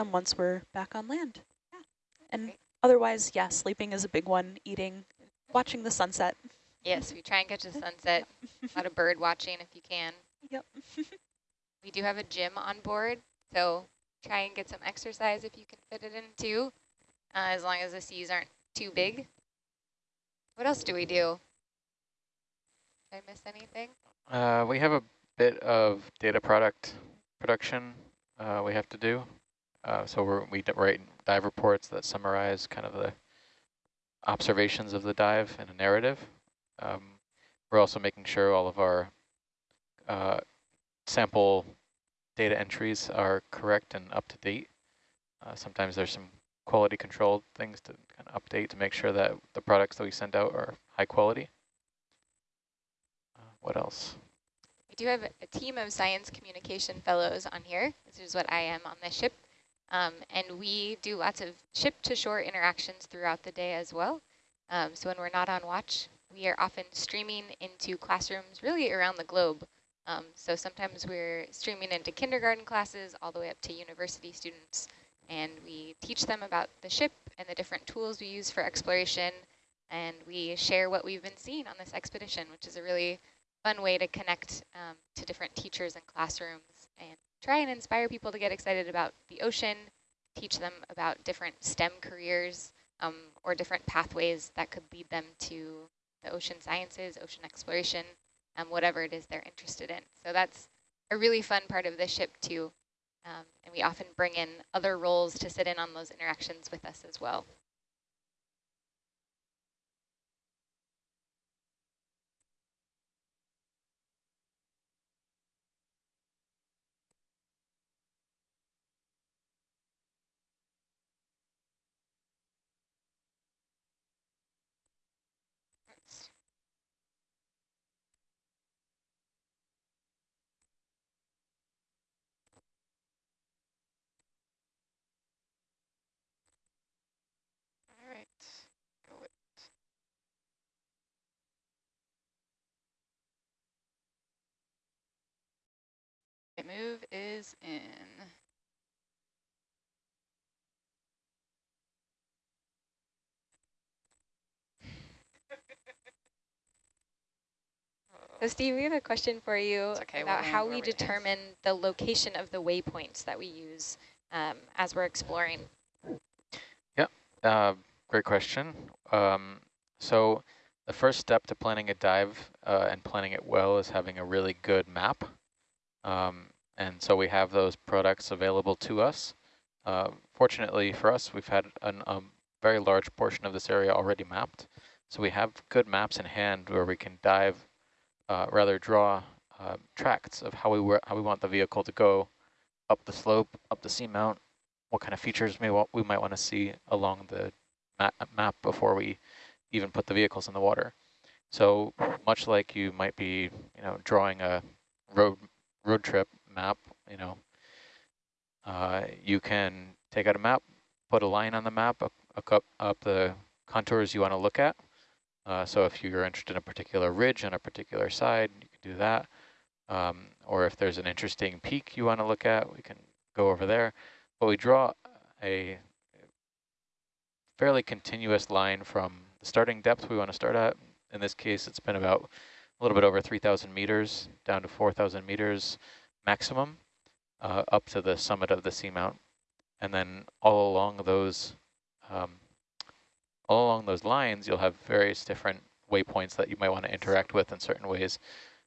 them once we're back on land. Yeah. And Great. otherwise, yeah, sleeping is a big one, eating, watching the sunset. Yes, we try and catch the sunset. a lot of bird watching if you can. Yep. we do have a gym on board, so try and get some exercise if you can fit it in too, uh, as long as the seas aren't too big. What else do we do? Did I miss anything? Uh, we have a bit of data product production uh, we have to do. Uh, so we're, we write dive reports that summarize kind of the observations of the dive in a narrative. Um, we're also making sure all of our uh, sample data entries are correct and up to date. Uh, sometimes there's some quality control things to kind of update to make sure that the products that we send out are high quality. Uh, what else? We do have a team of science communication fellows on here. This is what I am on the ship. Um, and we do lots of ship-to-shore interactions throughout the day as well. Um, so when we're not on watch, we are often streaming into classrooms really around the globe. Um, so sometimes we're streaming into kindergarten classes all the way up to university students, and we teach them about the ship and the different tools we use for exploration, and we share what we've been seeing on this expedition, which is a really fun way to connect um, to different teachers and classrooms and try and inspire people to get excited about the ocean, teach them about different STEM careers um, or different pathways that could lead them to the ocean sciences, ocean exploration, um, whatever it is they're interested in. So that's a really fun part of the ship too. Um, and we often bring in other roles to sit in on those interactions with us as well. Move is in. So Steve, we have a question for you okay, about how we determine the location of the waypoints that we use um, as we're exploring. Yeah, uh, great question. Um, so the first step to planning a dive uh, and planning it well is having a really good map. Um, and so we have those products available to us. Uh, fortunately for us, we've had a um, very large portion of this area already mapped. So we have good maps in hand where we can dive, uh, rather draw uh, tracts of how we how we want the vehicle to go up the slope, up the seamount, what kind of features may we might want to see along the ma map before we even put the vehicles in the water. So much like you might be, you know, drawing a road road trip map, you know, uh, you can take out a map, put a line on the map up, up, up the contours you want to look at. Uh, so if you're interested in a particular ridge on a particular side, you can do that. Um, or if there's an interesting peak you want to look at, we can go over there. But we draw a fairly continuous line from the starting depth we want to start at. In this case, it's been about a little bit over 3,000 meters down to 4,000 meters maximum uh, up to the summit of the seamount. And then all along those um, all along those lines, you'll have various different waypoints that you might want to interact with in certain ways.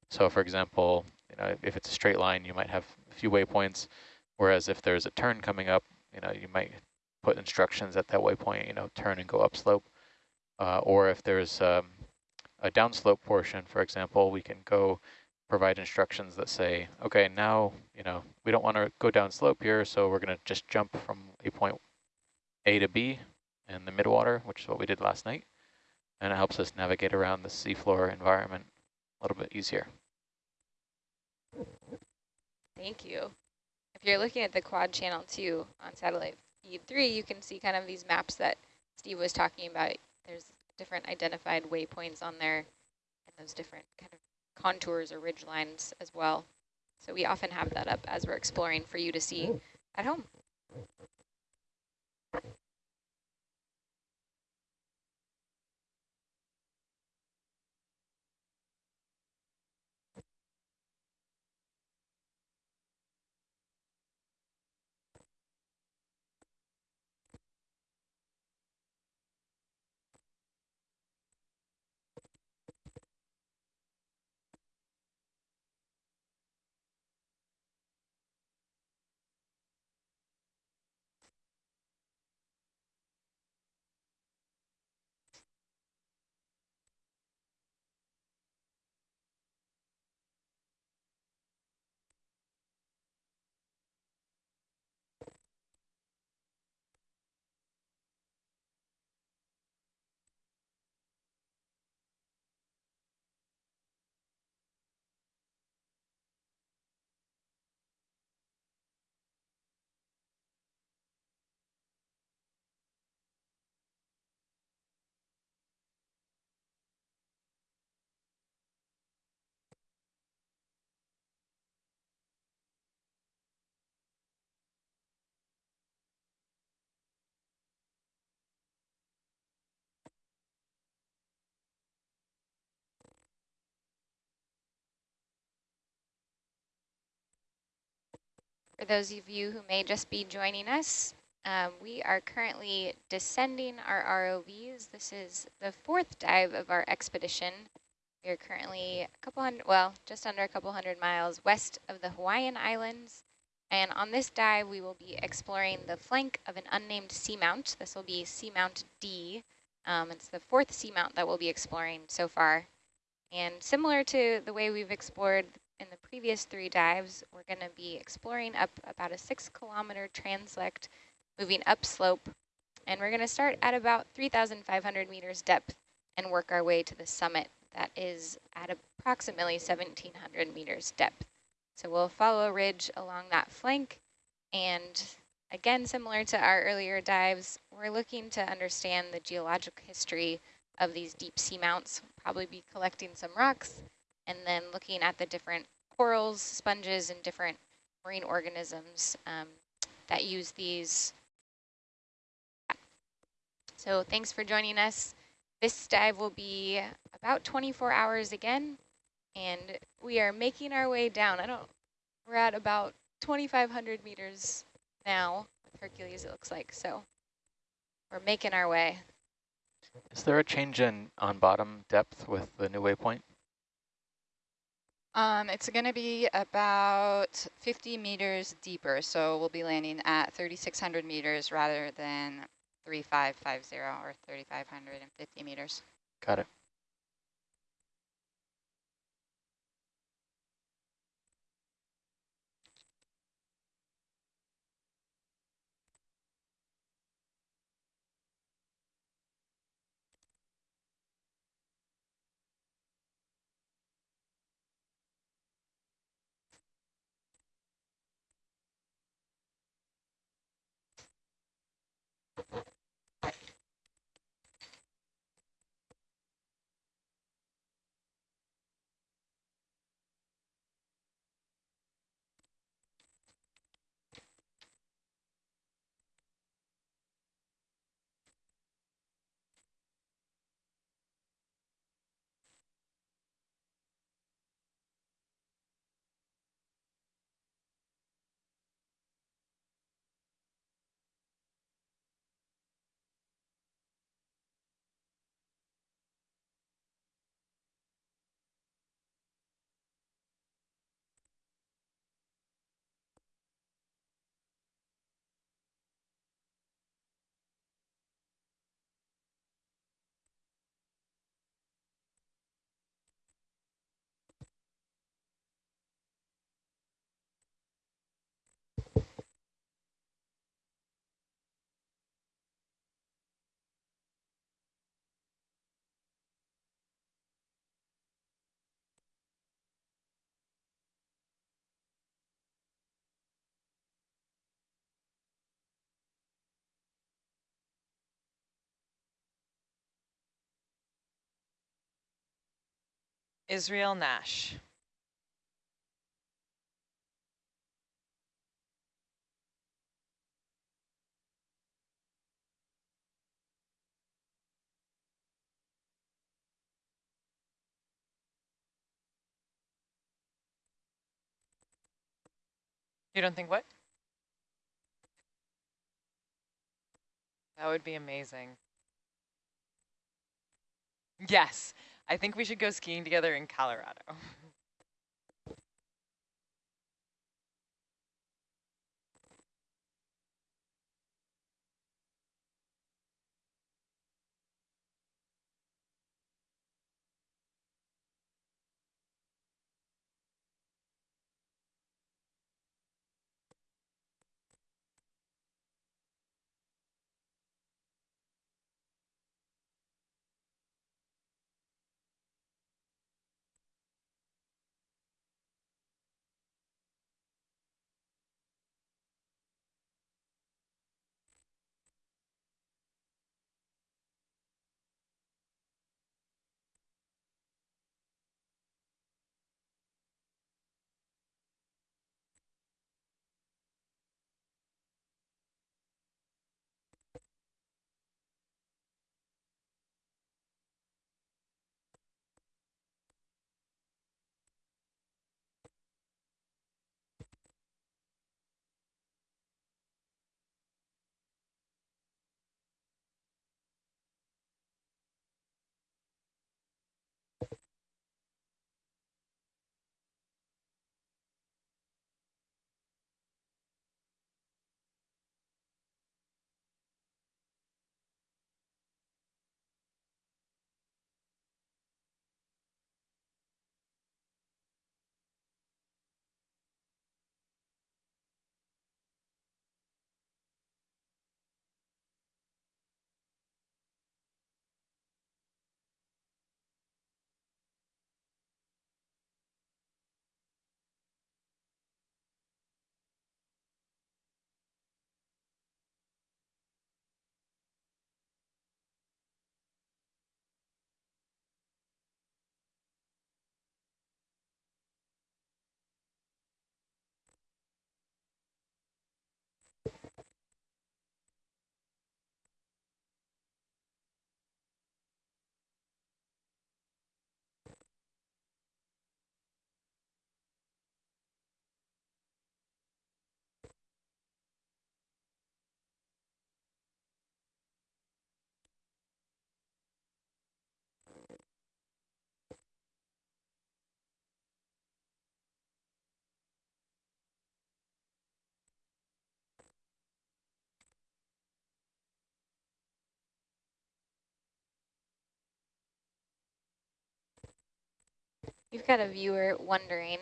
So for example, you know, if it's a straight line, you might have a few waypoints, whereas if there's a turn coming up, you know, you might put instructions at that waypoint, you know, turn and go upslope. Uh, or if there's um, a downslope portion, for example, we can go provide instructions that say, okay, now, you know, we don't want to go down slope here, so we're going to just jump from a point A to B in the midwater, which is what we did last night. And it helps us navigate around the seafloor environment a little bit easier. Thank you. If you're looking at the quad channel 2 on satellite feed 3, you can see kind of these maps that Steve was talking about. There's different identified waypoints on there and those different kind of contours or ridge lines as well. So we often have that up as we're exploring for you to see oh. at home. For those of you who may just be joining us, um, we are currently descending our ROVs. This is the fourth dive of our expedition. We are currently a couple hundred, well, just under a couple hundred miles west of the Hawaiian Islands. And on this dive, we will be exploring the flank of an unnamed seamount. This will be Seamount D. Um, it's the fourth seamount that we'll be exploring so far. And similar to the way we've explored in the previous three dives, we're going to be exploring up about a six kilometer transect, moving upslope. And we're going to start at about 3,500 meters depth and work our way to the summit that is at approximately 1,700 meters depth. So we'll follow a ridge along that flank. And again, similar to our earlier dives, we're looking to understand the geologic history of these deep sea mounts, probably be collecting some rocks and then looking at the different corals, sponges, and different marine organisms um, that use these. So thanks for joining us. This dive will be about 24 hours again, and we are making our way down. I don't, we're at about 2,500 meters now with Hercules, it looks like. So we're making our way. Is there a change in on bottom depth with the new waypoint? Um, it's going to be about 50 meters deeper, so we'll be landing at 3,600 meters rather than 3,550 or 3,550 meters. Got it. Israel Nash. You don't think what? That would be amazing. Yes, I think we should go skiing together in Colorado. We've got a viewer wondering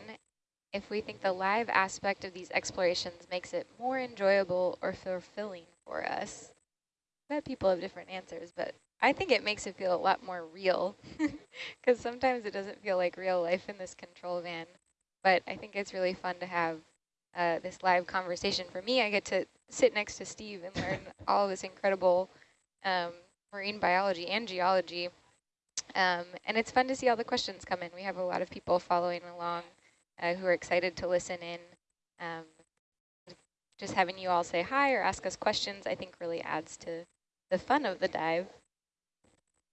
if we think the live aspect of these explorations makes it more enjoyable or fulfilling for us. I bet people have different answers, but I think it makes it feel a lot more real because sometimes it doesn't feel like real life in this control van. But I think it's really fun to have uh, this live conversation. For me, I get to sit next to Steve and learn all this incredible um, marine biology and geology. Um, and it's fun to see all the questions come in. We have a lot of people following along uh, who are excited to listen in. Um, just having you all say hi or ask us questions, I think really adds to the fun of the dive.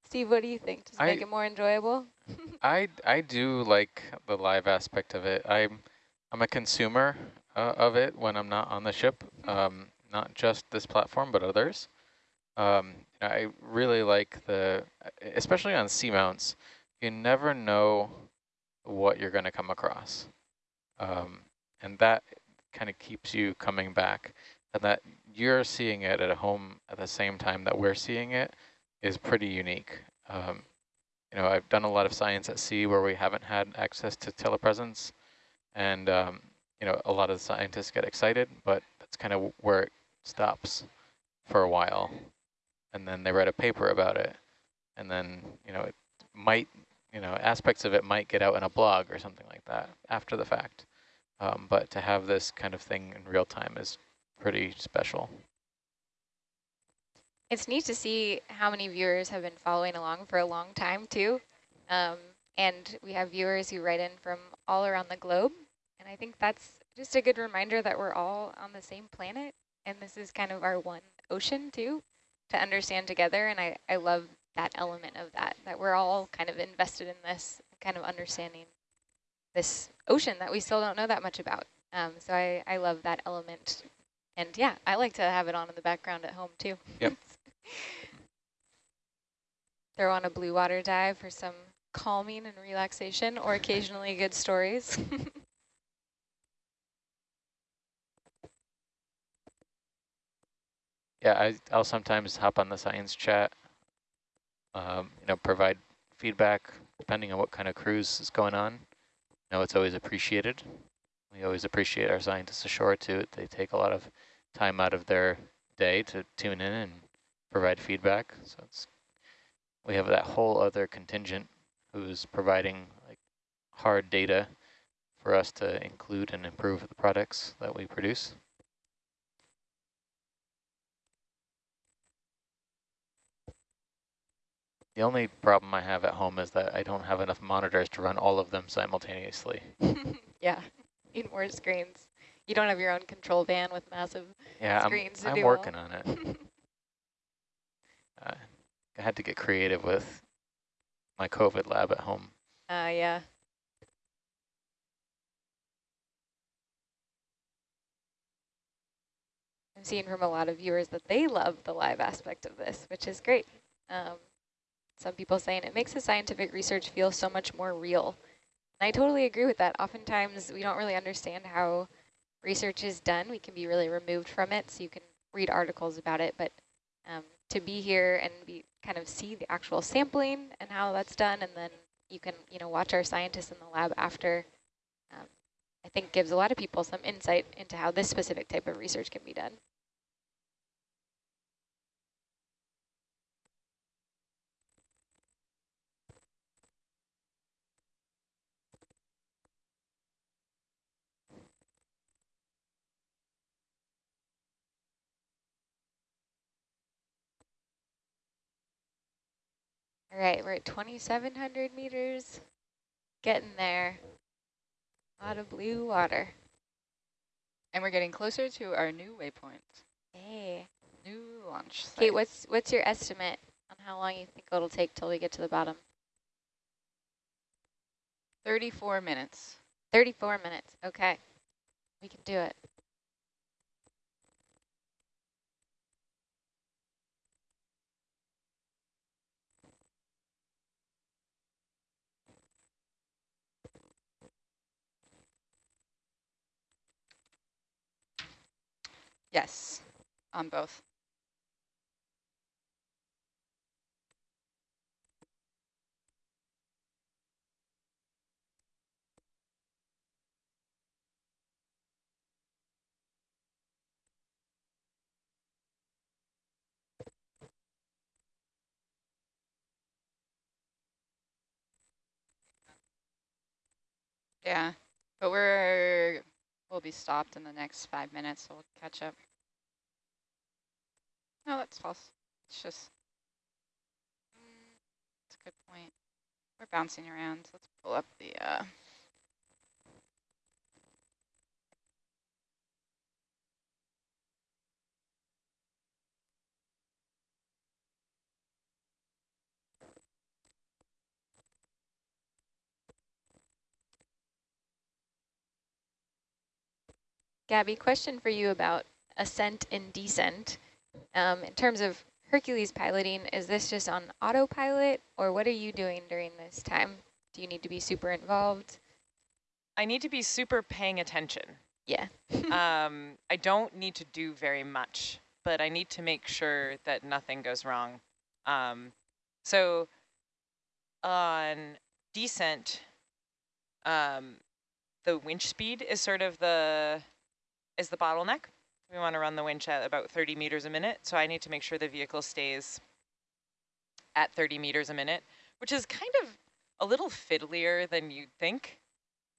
Steve, what do you think? Does it I, make it more enjoyable? I, I do like the live aspect of it. I'm, I'm a consumer uh, of it when I'm not on the ship, um, not just this platform, but others. Um, I really like the, especially on seamounts, you never know what you're going to come across. Um, and that kind of keeps you coming back. And that you're seeing it at home at the same time that we're seeing it is pretty unique. Um, you know, I've done a lot of science at sea where we haven't had access to telepresence. And, um, you know, a lot of scientists get excited, but that's kind of where it stops for a while. And then they write a paper about it. And then, you know, it might, you know, aspects of it might get out in a blog or something like that after the fact. Um, but to have this kind of thing in real time is pretty special. It's neat to see how many viewers have been following along for a long time too. Um, and we have viewers who write in from all around the globe. And I think that's just a good reminder that we're all on the same planet. And this is kind of our one ocean too, to understand together. And I, I love that element of that, that we're all kind of invested in this kind of understanding this ocean that we still don't know that much about. Um, so I, I love that element. And yeah, I like to have it on in the background at home too. Yep. Throw on a blue water dive for some calming and relaxation or occasionally good stories. yeah, I, I'll sometimes hop on the science chat, um, you know, provide feedback depending on what kind of cruise is going on. You know, it's always appreciated. We always appreciate our scientists ashore too. They take a lot of time out of their day to tune in and provide feedback. So it's we have that whole other contingent who's providing like hard data for us to include and improve the products that we produce. The only problem I have at home is that I don't have enough monitors to run all of them simultaneously. yeah, need more screens. You don't have your own control van with massive yeah, screens I'm, I'm working on it. uh, I had to get creative with my COVID lab at home. Uh, yeah. I'm seeing from a lot of viewers that they love the live aspect of this, which is great. Um, some people saying it makes the scientific research feel so much more real. And I totally agree with that. Oftentimes we don't really understand how research is done. We can be really removed from it, so you can read articles about it, but um, to be here and be kind of see the actual sampling and how that's done, and then you can you know watch our scientists in the lab after. Um, I think gives a lot of people some insight into how this specific type of research can be done. All right, we're at 2,700 meters, getting there. A lot of blue water. And we're getting closer to our new waypoint, Hey. new launch site. Kate, what's what's your estimate on how long you think it'll take till we get to the bottom? 34 minutes. 34 minutes. Okay. We can do it. Yes, on both. Yeah, but we're we'll be stopped in the next five minutes, so we'll catch up. No, that's false. It's just, it's a good point. We're bouncing around. Let's pull up the, uh, Gabby, question for you about ascent and descent. Um, in terms of Hercules piloting, is this just on autopilot or what are you doing during this time? Do you need to be super involved? I need to be super paying attention. Yeah. um, I don't need to do very much, but I need to make sure that nothing goes wrong. Um, so on descent, um, the winch speed is sort of the is the bottleneck. We want to run the winch at about 30 meters a minute, so I need to make sure the vehicle stays at 30 meters a minute, which is kind of a little fiddlier than you'd think.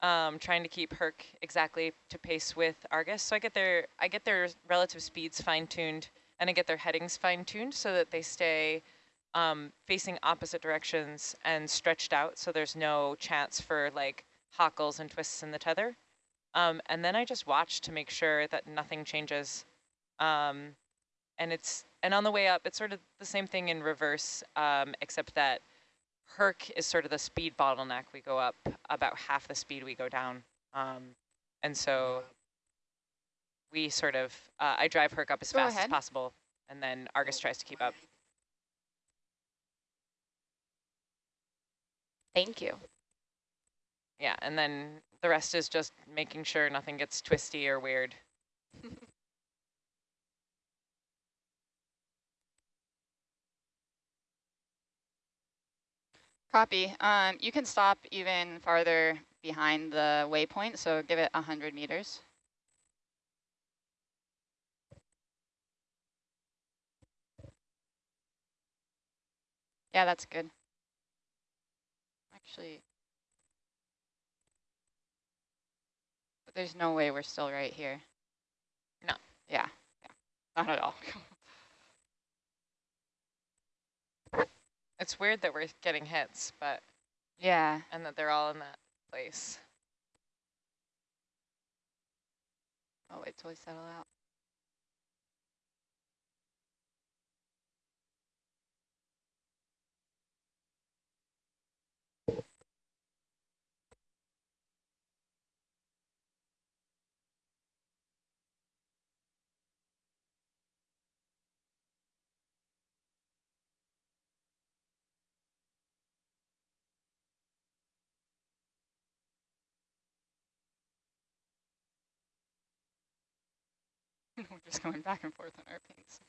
Um, trying to keep Herc exactly to pace with Argus. So I get their I get their relative speeds fine-tuned and I get their headings fine-tuned so that they stay um, facing opposite directions and stretched out so there's no chance for like hockles and twists in the tether. Um, and then I just watch to make sure that nothing changes. Um, and it's and on the way up, it's sort of the same thing in reverse, um, except that Herc is sort of the speed bottleneck. We go up about half the speed we go down. Um, and so we sort of, uh, I drive Herc up as Go fast ahead. as possible, and then Argus tries to keep up. Thank you. Yeah, and then the rest is just making sure nothing gets twisty or weird. Copy. Um, you can stop even farther behind the waypoint, so give it 100 meters. Yeah, that's good. Actually, but there's no way we're still right here. No. Yeah, yeah, not at all. It's weird that we're getting hits, but yeah. and that they're all in that place. Oh, wait till we settle out. Just going back and forth on our pings.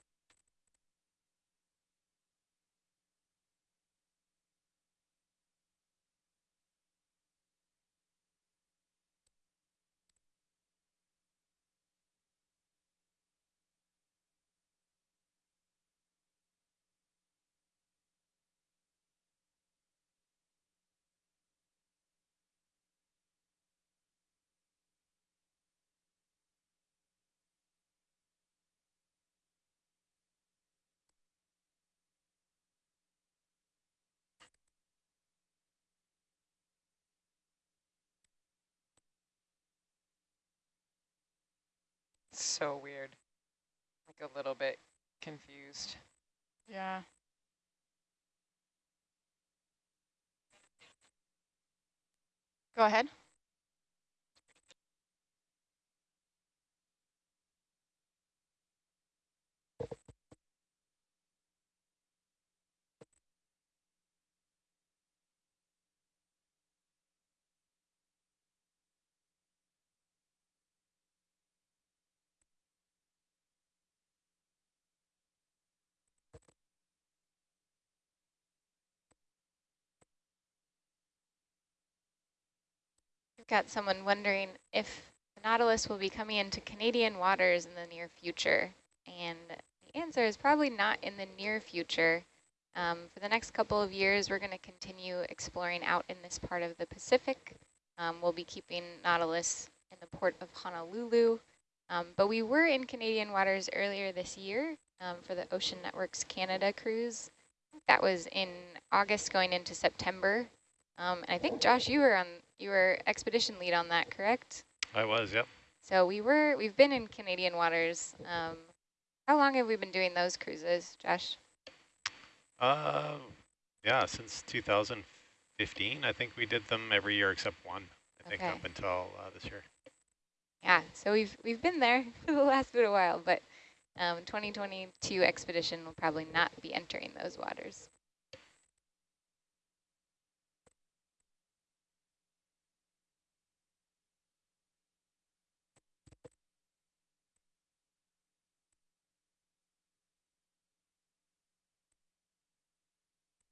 So weird. Like a little bit confused. Yeah. Go ahead. Got someone wondering if the Nautilus will be coming into Canadian waters in the near future. And the answer is probably not in the near future. Um, for the next couple of years, we're going to continue exploring out in this part of the Pacific. Um, we'll be keeping Nautilus in the port of Honolulu. Um, but we were in Canadian waters earlier this year um, for the Ocean Networks Canada cruise. That was in August going into September. Um, and I think Josh, you were on you were expedition lead on that, correct? I was, yep. So we were we've been in Canadian waters. Um, how long have we been doing those cruises, Josh? Uh, yeah, since 2015, I think we did them every year except one. I think up until uh, this year. Yeah, so we've we've been there for the last bit of while, but um, 2022 expedition will probably not be entering those waters.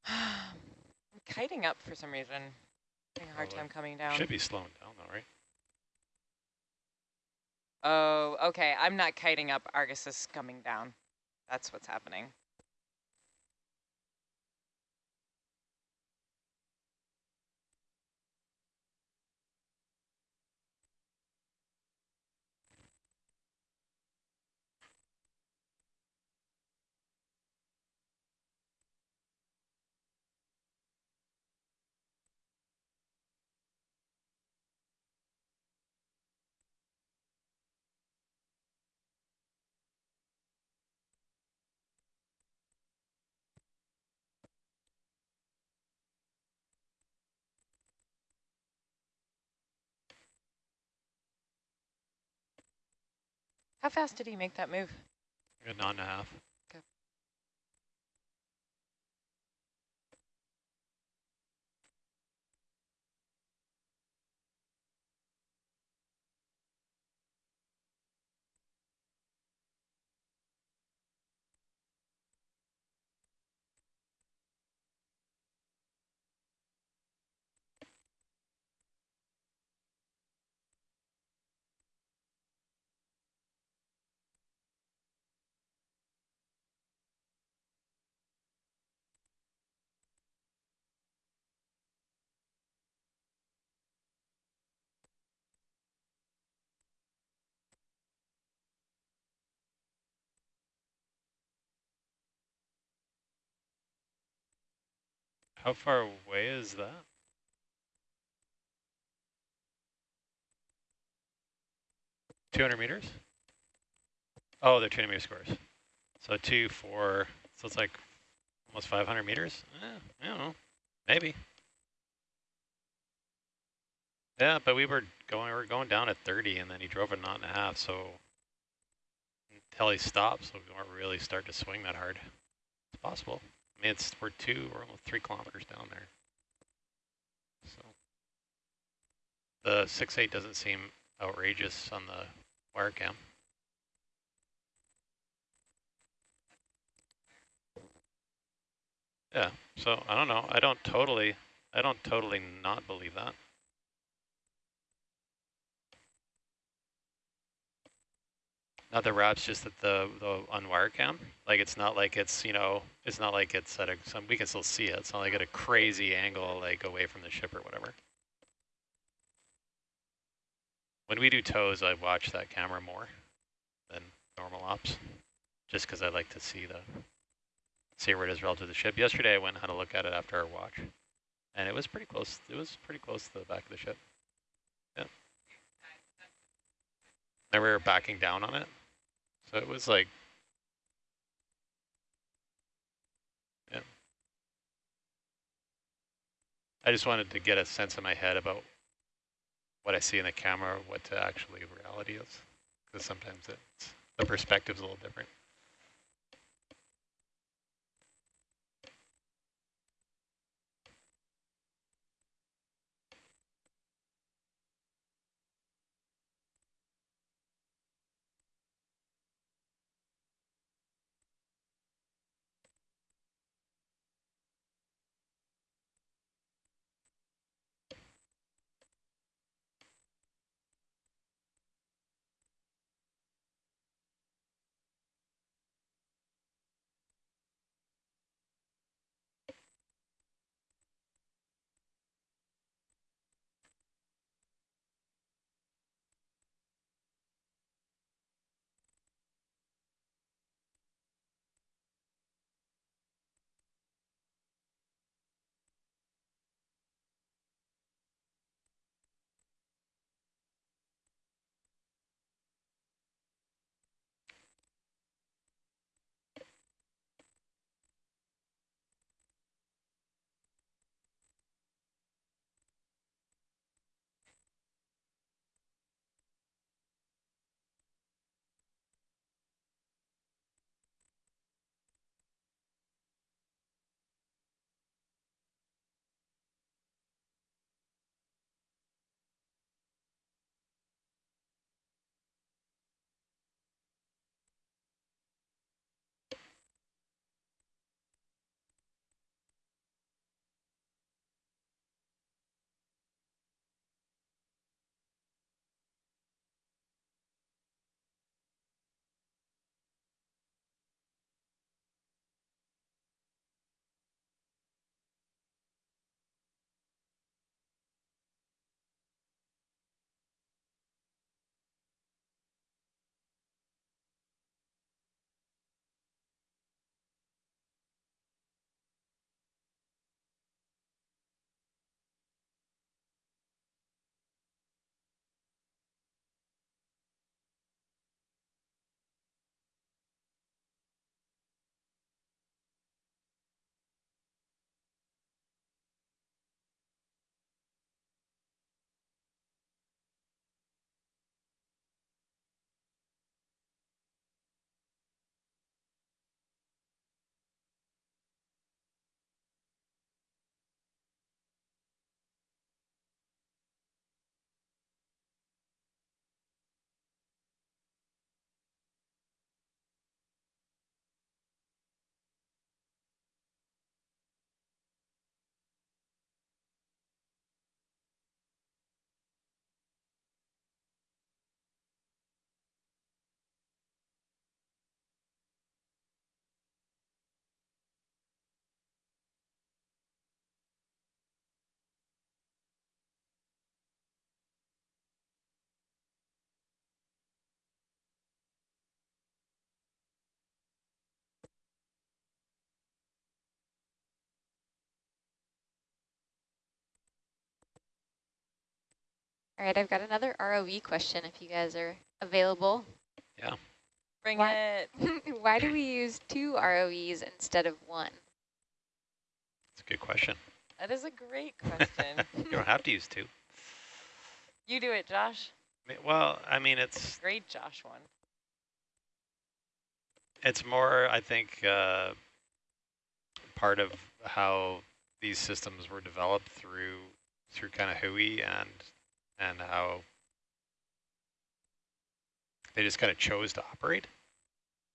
I'm kiting up for some reason. Having a hard time coming down. Should be slowing down though, right? Oh, okay. I'm not kiting up. Argus is coming down. That's what's happening. How fast did he make that move? A knot and a half. How far away is that? Two hundred meters? Oh, they're two hundred meter scores. So two, four, so it's like almost five hundred meters? Eh, I don't know. Maybe. Yeah, but we were going we were going down at thirty and then he drove a knot and a half, so until he stopped, so we weren't really start to swing that hard. It's possible. I mean, it's we're two, we're almost three kilometers down there. So the six eight doesn't seem outrageous on the wire cam. Yeah, so I don't know. I don't totally, I don't totally not believe that. Not the wraps, just that the the on wire cam. Like it's not like it's you know it's not like it's at a some we can still see it. It's not like at a crazy angle like away from the ship or whatever. When we do tows, I watch that camera more than normal ops, just because I like to see the see where it is relative to the ship. Yesterday, I went and had a look at it after our watch, and it was pretty close. It was pretty close to the back of the ship. Yeah. And we were backing down on it, so it was like, yeah. I just wanted to get a sense in my head about what I see in the camera, what to actually reality is, because sometimes it's the perspective's a little different. All right, I've got another ROV question if you guys are available. Yeah. Bring What? it. Why do we use two ROVs instead of one? That's a good question. That is a great question. You don't have to use two. you do it, Josh. Well, I mean, it's Great Josh one. it's more, I think, uh, part of how these systems were developed through through kind of Hui and and how they just kind of chose to operate.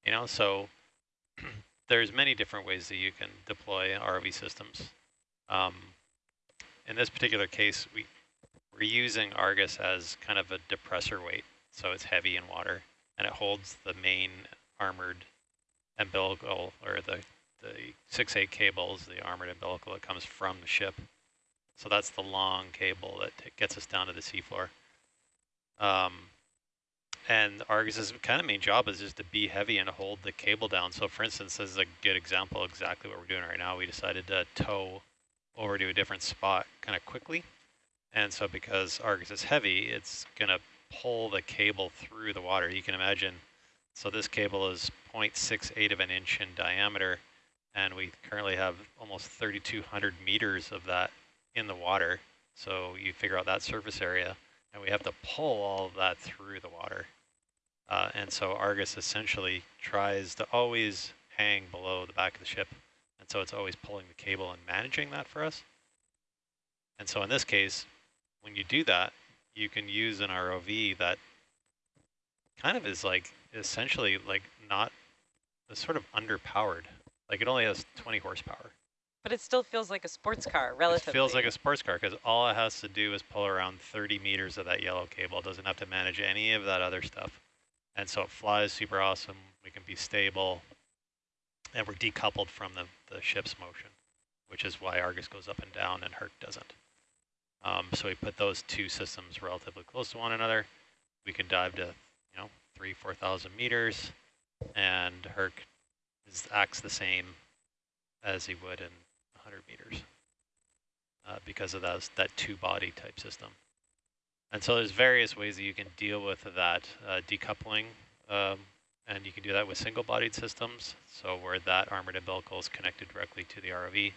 You know, so there's many different ways that you can deploy ROV systems. Um, in this particular case, we we're using Argus as kind of a depressor weight, so it's heavy in water and it holds the main armored umbilical or the the six eight cables, the armored umbilical that comes from the ship. So that's the long cable that gets us down to the seafloor. Um, and Argus's kind of main job is just to be heavy and hold the cable down. So for instance, this is a good example exactly what we're doing right now. We decided to tow over to a different spot kind of quickly. And so because Argus is heavy, it's going to pull the cable through the water. You can imagine, so this cable is 0.68 of an inch in diameter, and we currently have almost 3,200 meters of that in the water. So you figure out that surface area, and we have to pull all of that through the water. Uh, and so Argus essentially tries to always hang below the back of the ship. And so it's always pulling the cable and managing that for us. And so in this case, when you do that, you can use an ROV that kind of is like essentially like not sort of underpowered. Like it only has 20 horsepower. But it still feels like a sports car, relatively. It feels like a sports car because all it has to do is pull around 30 meters of that yellow cable. It doesn't have to manage any of that other stuff. And so it flies super awesome. We can be stable. And we're decoupled from the, the ship's motion, which is why Argus goes up and down and Herc doesn't. Um, so we put those two systems relatively close to one another. We can dive to, you know, three, 4,000 meters. And Herc is, acts the same as he would in 100 meters uh, because of those, that two-body type system. And so there's various ways that you can deal with that uh, decoupling, um, and you can do that with single-bodied systems, so where that armored umbilical is connected directly to the ROV.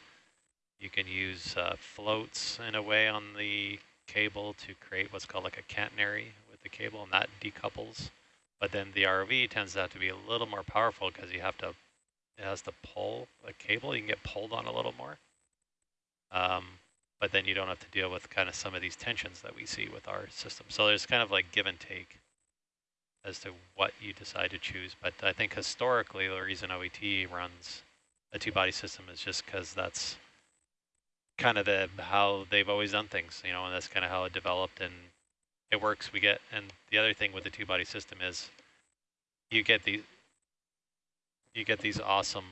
You can use uh, floats in a way on the cable to create what's called like a catenary with the cable, and that decouples. But then the ROV tends to have to be a little more powerful because you have to it has to pull a cable. You can get pulled on a little more. Um, but then you don't have to deal with kind of some of these tensions that we see with our system. So there's kind of like give and take as to what you decide to choose. But I think historically the reason OET runs a two-body system is just because that's kind of the how they've always done things, you know, and that's kind of how it developed and it works. We get, and the other thing with the two-body system is you get these you get these awesome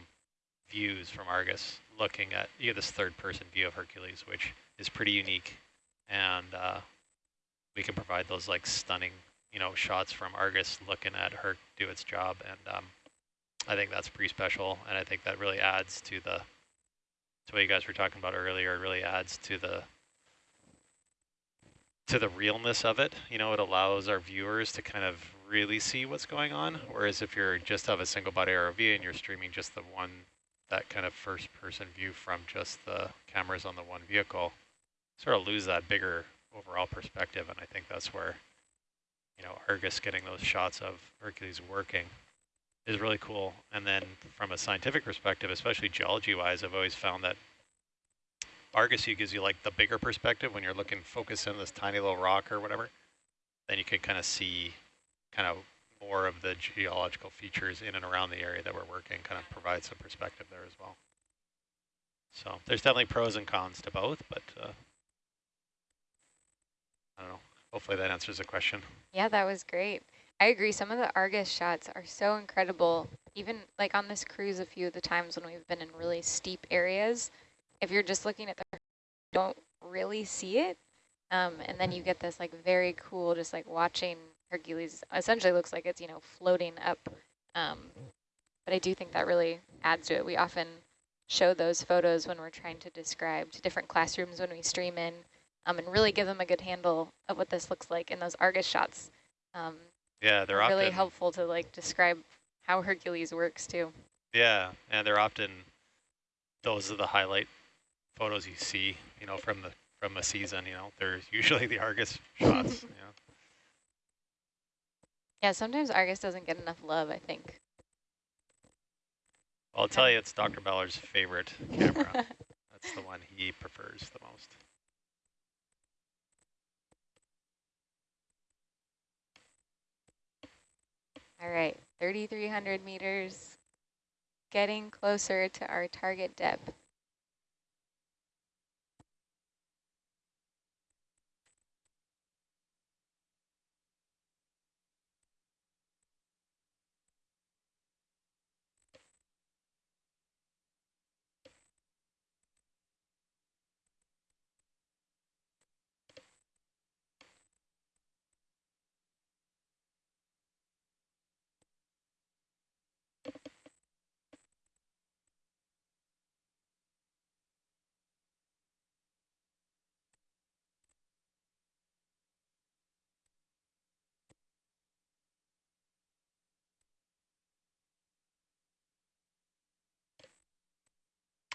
views from Argus looking at, you get this third person view of Hercules, which is pretty unique. And uh, we can provide those like stunning, you know, shots from Argus looking at Herc do its job. And um, I think that's pretty special. And I think that really adds to the, to what you guys were talking about earlier, it really adds to the, to the realness of it. You know, it allows our viewers to kind of really see what's going on. Whereas if you're just have a single body ROV and you're streaming just the one, that kind of first person view from just the cameras on the one vehicle, sort of lose that bigger overall perspective. And I think that's where, you know, Argus getting those shots of Hercules working is really cool. And then from a scientific perspective, especially geology wise, I've always found that Argus gives you like the bigger perspective when you're looking focus in this tiny little rock or whatever. Then you can kind of see kind of more of the geological features in and around the area that we're working, kind of provide some perspective there as well. So there's definitely pros and cons to both, but uh, I don't know. Hopefully that answers the question. Yeah, that was great. I agree. Some of the Argus shots are so incredible. Even like on this cruise, a few of the times when we've been in really steep areas, if you're just looking at the, you don't really see it. Um, and then you get this like very cool, just like watching Hercules essentially looks like it's, you know, floating up. Um, but I do think that really adds to it. We often show those photos when we're trying to describe to different classrooms when we stream in um, and really give them a good handle of what this looks like in those Argus shots. Um, Yeah, they're really helpful to like describe how Hercules works too. Yeah, and they're often those are the highlight photos you see, you know, from the from a season. You know, they're usually the Argus shots. you know. Yeah, sometimes Argus doesn't get enough love, I think. I'll tell you, it's Dr. Ballard's favorite camera. That's the one he prefers the most. All right, 3,300 meters, getting closer to our target depth.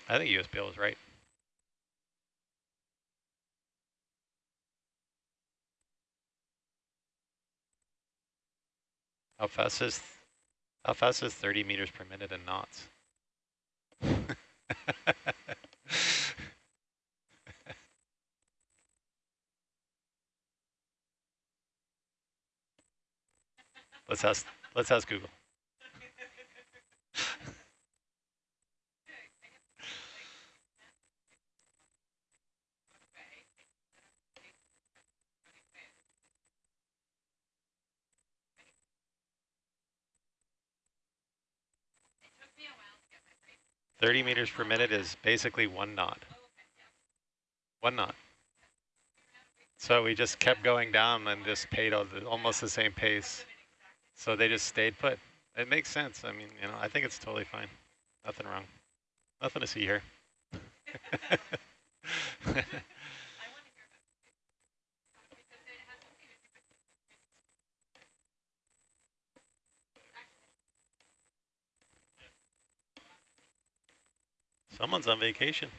I think USBL was right. How fast is how fast is 30 meters per minute in knots? let's ask let's ask Google. Thirty meters per minute is basically one knot. One knot. So we just kept going down and just paid the, almost the same pace. So they just stayed put. It makes sense. I mean, you know, I think it's totally fine. Nothing wrong. Nothing to see here. Someone's on vacation.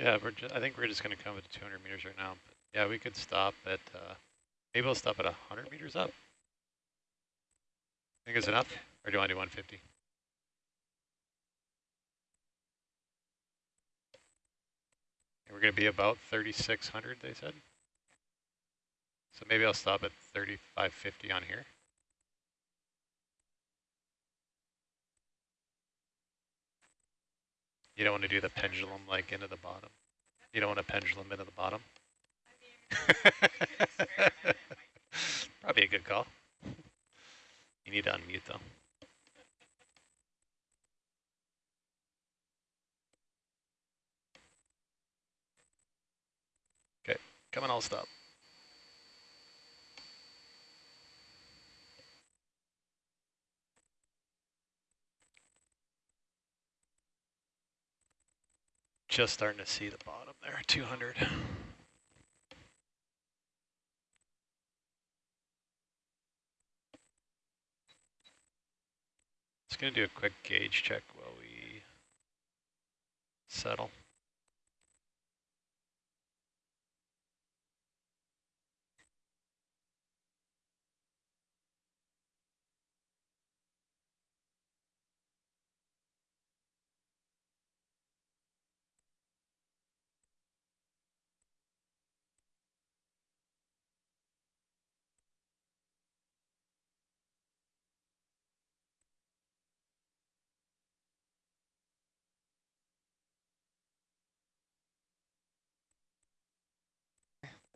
Yeah, we're just, I think we're just going to come at 200 meters right now. But yeah, we could stop at, uh, maybe we'll stop at 100 meters up. I think it's enough? Or do you want to do 150? And we're going to be about 3,600, they said. So maybe I'll stop at 3,550 on here. You don't want to do the pendulum like into the bottom. You don't want a pendulum into the bottom. Probably a good call. You need to unmute though. Okay, come on, I'll stop. Just starting to see the bottom there, 200. Just going to do a quick gauge check while we settle.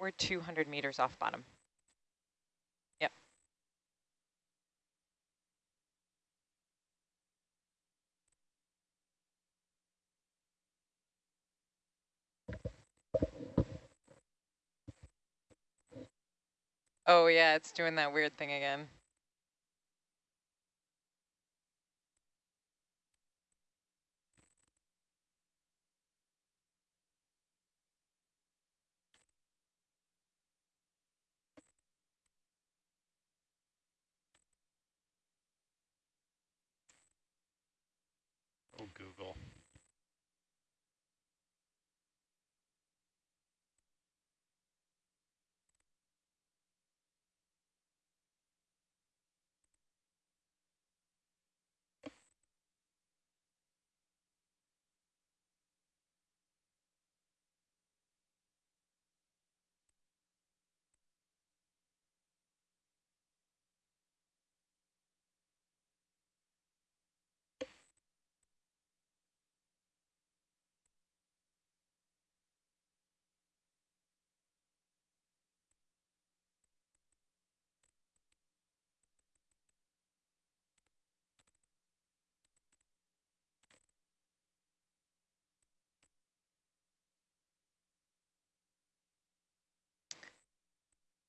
We're 200 meters off bottom. Yep. Oh yeah, it's doing that weird thing again. Oh, Google.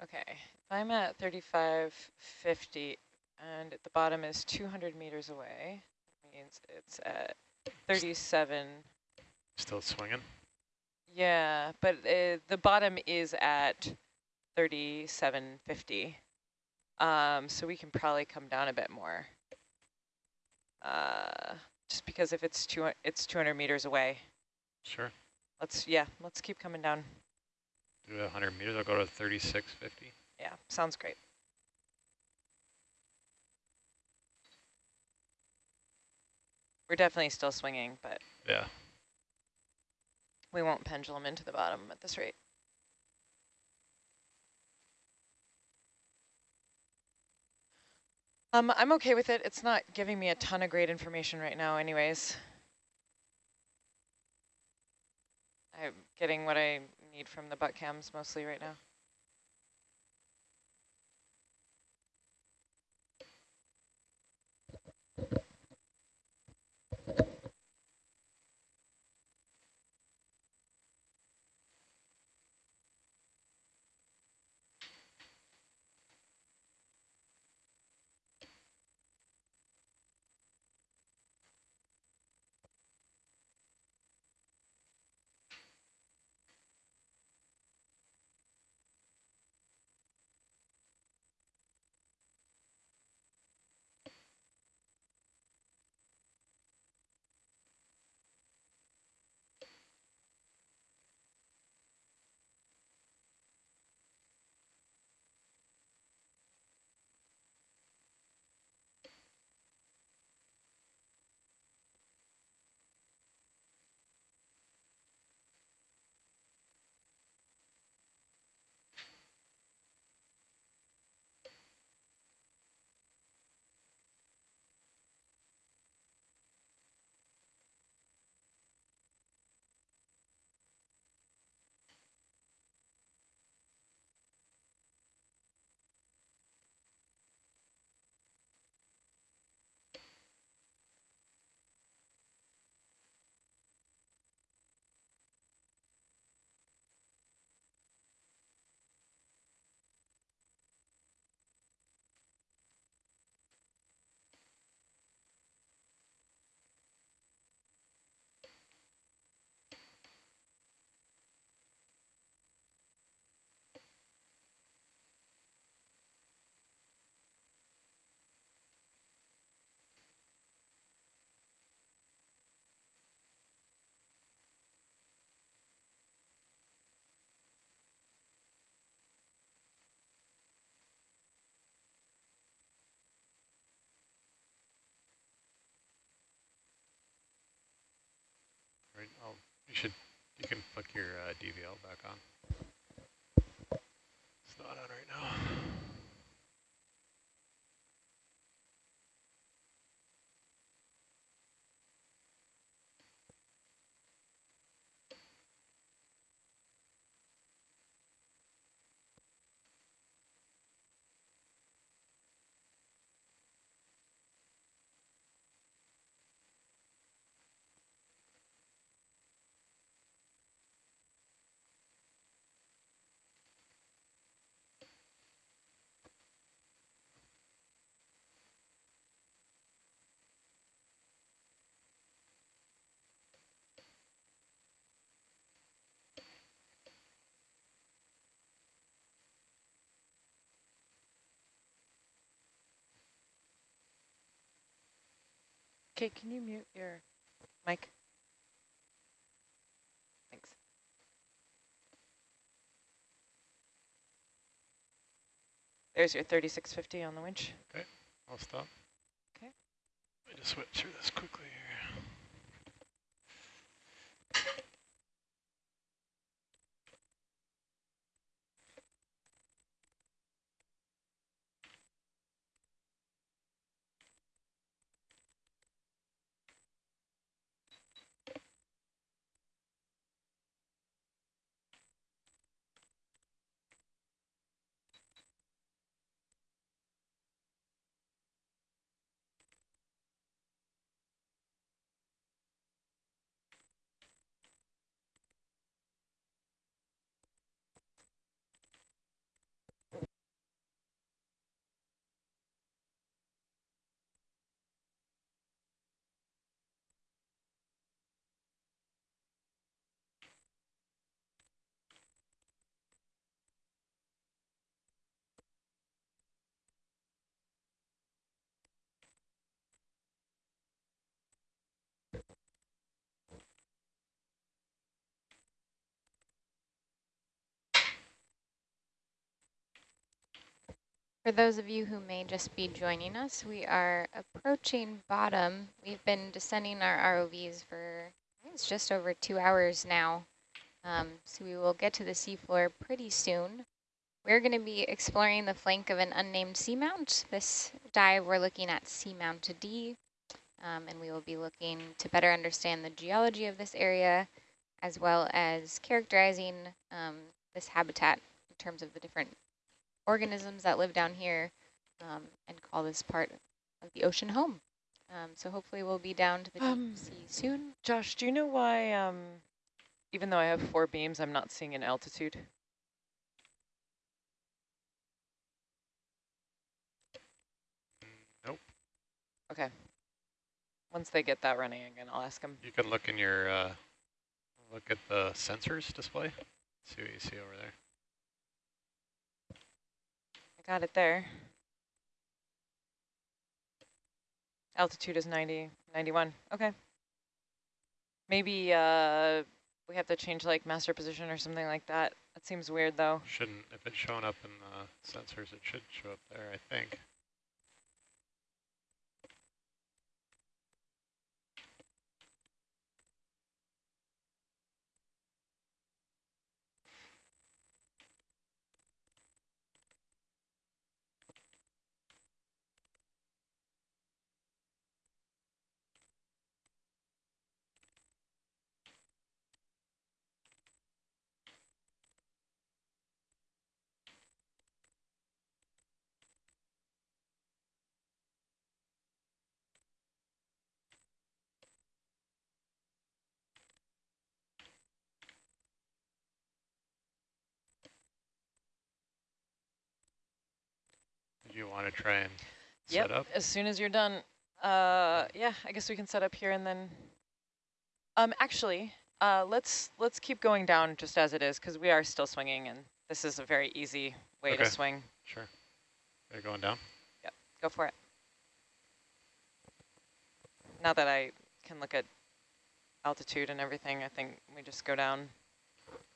Okay, if I'm at 3550 and the bottom is 200 meters away, means it's at 37. Still swinging? Yeah, but uh, the bottom is at 3750. Um, so we can probably come down a bit more. Uh, just because if it's two, it's 200 meters away. Sure. Let's, yeah, let's keep coming down. Do 100 meters, I'll go to 3650. Yeah, sounds great. We're definitely still swinging, but Yeah. we won't pendulum into the bottom at this rate. Um, I'm okay with it. It's not giving me a ton of great information right now anyways. I'm getting what I need from the butt cams mostly right now. You should, you can flick your uh, DVL back on. Okay, can you mute your mic? Thanks. There's your 3650 on the winch. Okay, I'll stop. Okay. Let me just switch through this quickly here. For those of you who may just be joining us, we are approaching bottom. We've been descending our ROVs for, it's just over two hours now. Um, so we will get to the seafloor pretty soon. We're going to be exploring the flank of an unnamed seamount. This dive, we're looking at Seamount D, um, and we will be looking to better understand the geology of this area, as well as characterizing um, this habitat in terms of the different organisms that live down here um, and call this part of the ocean home. Um, so hopefully we'll be down to the Um, deep sea soon. Josh, do you know why, um, even though I have four beams, I'm not seeing an altitude? Nope. Okay. Once they get that running again, I'll ask them. You can look in your, uh, look at the sensors display. See what you see over there. I got it there. Altitude is 90, 91. Okay. Maybe uh, we have to change like master position or something like that. That seems weird though. Shouldn't, if it's showing up in the sensors, it should show up there, I think. You want to try and Yep. set up? As soon as you're done, uh, yeah, I guess we can set up here and then. Um, actually, uh, let's let's keep going down just as it is because we are still swinging, and this is a very easy way Okay. to swing. Sure. Are going down? Yep, go for it. Now that I can look at altitude and everything, I think we just go down.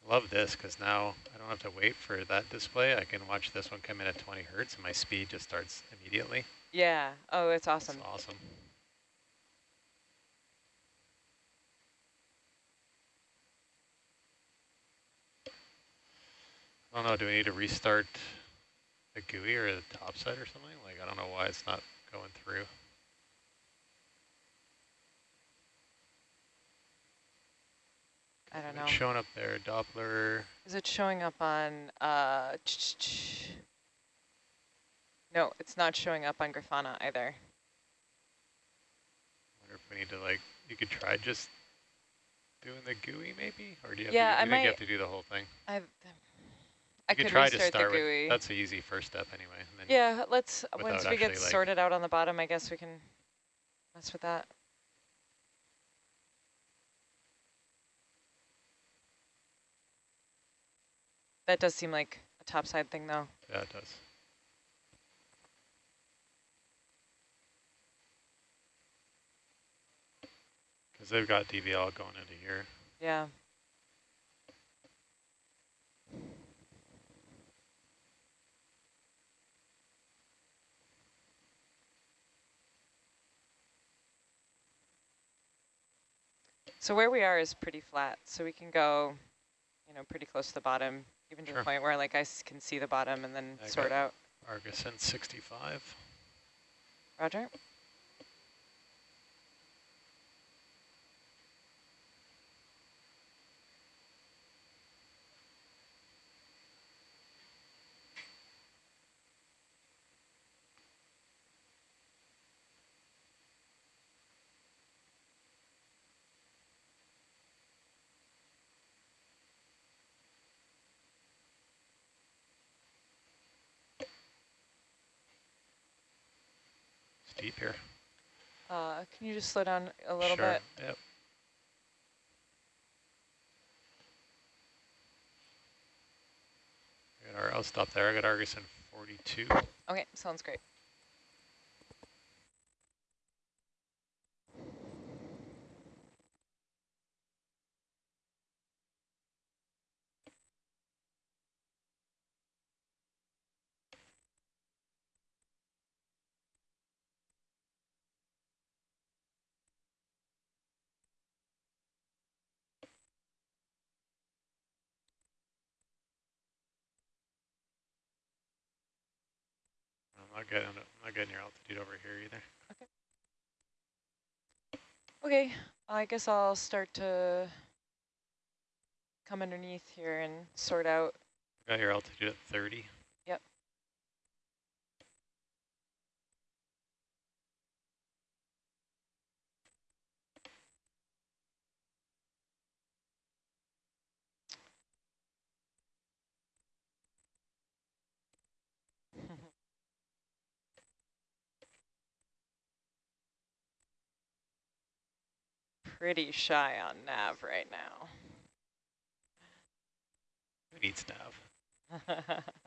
Love this because now I don't have to wait for that display. I can watch this one come in at 20 hertz and my speed just starts immediately. Yeah. Oh, it's awesome. It's awesome. I don't know, do we need to restart the GUI or the topside or something? Like, I don't know why it's not going through. I don't know. It's showing up there, Doppler. Is it showing up on, uh, ch -ch -ch no, it's not showing up on Grafana either. I wonder if we need to like, you could try just doing the GUI maybe? Or do you have, Yeah, to, I you think you have to do the whole thing? I've, You I could could try to start the with, GUI. that's the easy first step anyway. and then yeah, let's, once we get like- sorted out on the bottom, I guess we can mess with that. That does seem like a topside thing though. Yeah, it does. Because they've got DVL going into here. Yeah. So where we are is pretty flat, so we can go, know, pretty close to the bottom, even to Sure. the point where like I can see the bottom and then I sort out. Argus in 65. Roger? Steep here. Uh, can you just slow down a little sure. bit? Yep. Ar- I'll stop there. I got Argus in 42. Okay, sounds great. Not I'm not getting your altitude over here either. Okay. Okay, I guess I'll start to come underneath here and sort out. Got your altitude at 30. Pretty shy on nav right now. Who needs nav?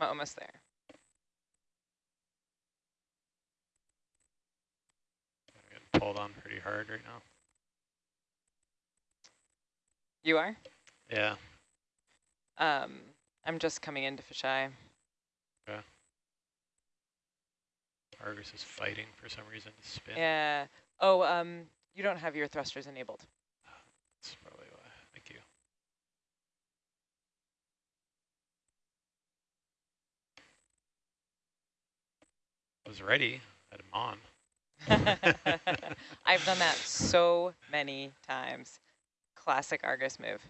I'm almost there. I'm getting pulled on pretty hard right now. You are? Yeah. Um, I'm just coming into fisheye. Yeah. Argus is fighting for some reason to spin. Yeah. Oh, um, you don't have your thrusters enabled. That's probably why. Thank you. I was ready. I had him on. I've done that so many times. Classic Argus move.